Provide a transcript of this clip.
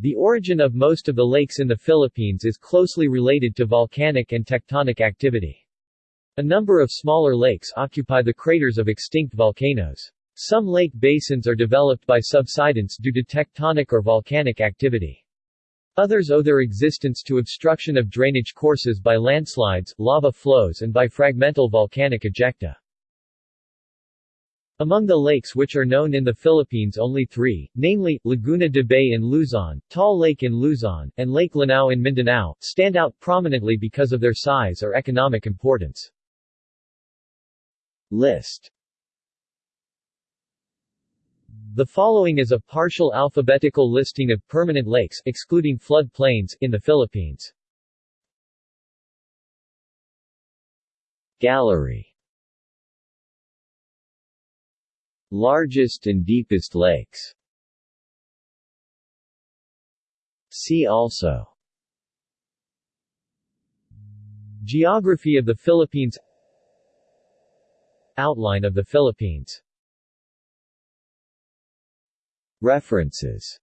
The origin of most of the lakes in the Philippines is closely related to volcanic and tectonic activity. A number of smaller lakes occupy the craters of extinct volcanoes. Some lake basins are developed by subsidence due to tectonic or volcanic activity. Others owe their existence to obstruction of drainage courses by landslides, lava flows and by fragmental volcanic ejecta. Among the lakes which are known in the Philippines only three, namely, Laguna de Bay in Luzon, Taal Lake in Luzon, and Lake Lanao in Mindanao, stand out prominently because of their size or economic importance. List The following is a partial alphabetical listing of permanent lakes excluding flood plains in the Philippines. Gallery Largest and deepest lakes. See also. Geography of the Philippines. Outline of the Philippines. References